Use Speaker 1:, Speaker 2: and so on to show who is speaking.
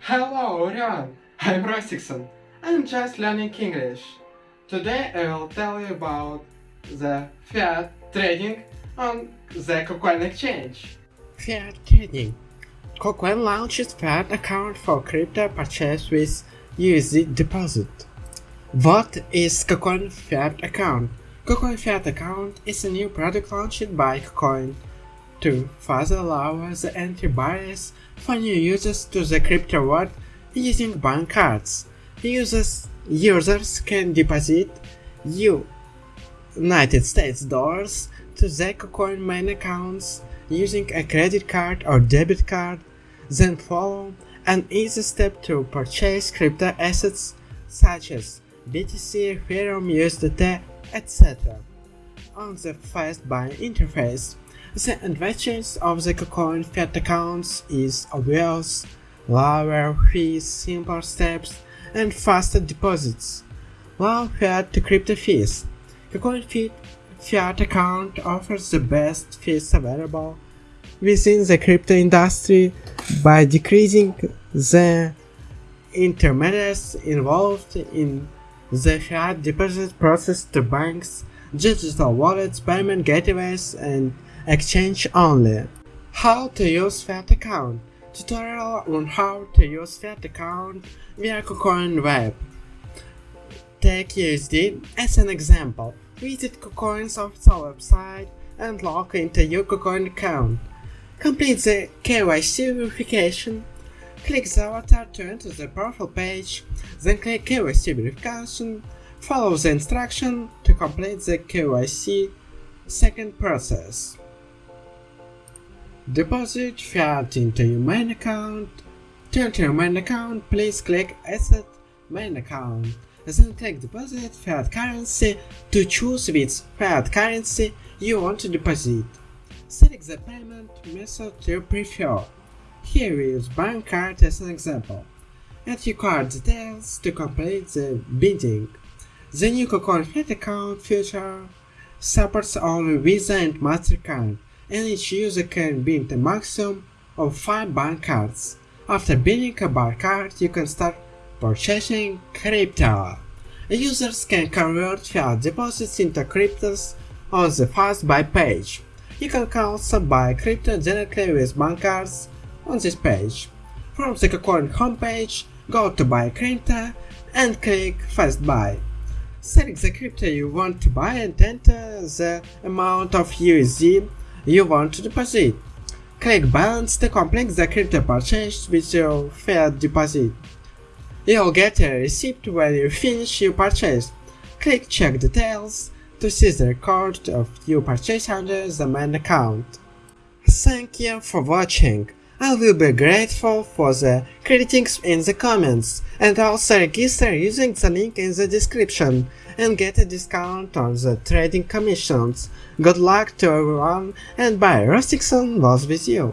Speaker 1: Hello everyone, I'm Rostixon. I'm just learning English. Today I will tell you about the fiat trading on the KuCoin exchange.
Speaker 2: Fiat trading. KuCoin launches fiat account for crypto purchase with USD deposit. What is KuCoin fiat account? KuCoin fiat account is a new product launched by KuCoin to further lower the entry barriers for new users to the crypto world using bank cards. Users, users can deposit United States dollars to KuCoin main accounts using a credit card or debit card, then follow an easy step to purchase crypto assets such as BTC, Ethereum, USDT, etc. On the fast buy interface, the advantage of the KuCoin fiat accounts is obvious, lower fees, simple steps, and faster deposits. Low fiat to crypto fees. KuCoin fiat account offers the best fees available within the crypto industry by decreasing the intermediaries involved in the fiat deposit process to banks, digital wallets, payment gateways, and exchange only. How to use fiat account. Tutorial on how to use fiat account via KuCoin web. Take USD as an example. Visit KuCoin's official website and log into your KuCoin account. Complete the KYC verification. Click the avatar to enter the profile page, then click KYC verification. Follow the instruction to complete the KYC second process. Deposit fiat into your main account. To enter your main account, please click Asset Main Account. Then click Deposit Fiat Currency to choose which fiat currency you want to deposit. Select the payment method you prefer. Here we use bank card as an example. Enter your card details to complete the bidding. The new Fiat account feature supports only Visa and MasterCard and each user can bid a maximum of 5 bank cards. After bidding a bar card, you can start purchasing crypto. Users can convert fiat deposits into cryptos on the Fast Buy page. You can also buy crypto directly with bank cards on this page. From the KuCoin homepage, go to Buy Crypto and click Fast Buy. Select the crypto you want to buy and enter the amount of USD you want to deposit. Click Balance to complete the crypto purchase with your fiat deposit. You'll get a receipt when you finish your purchase. Click Check Details to see the record of your purchase under the main account. Thank you for watching. I will be grateful for the critiques in the comments and also register using the link in the description and get a discount on the trading commissions. Good luck to everyone and bye, Rostixon was with you.